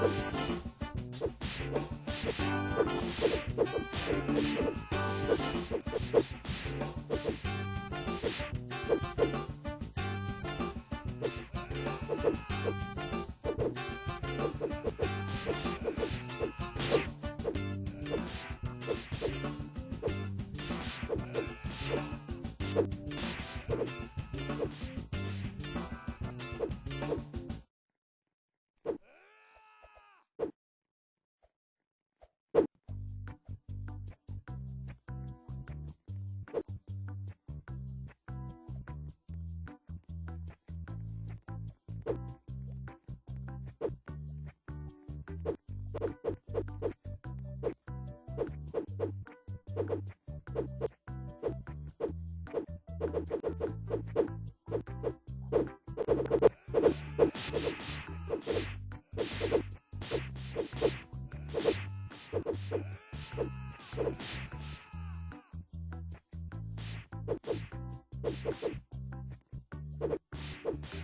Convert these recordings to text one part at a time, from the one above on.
We'll be right back. you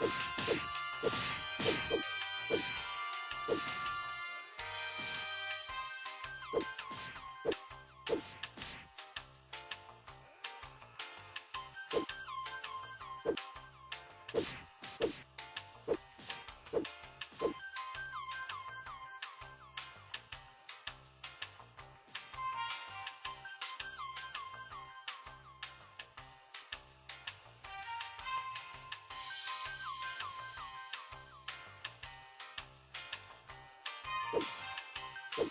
you. you.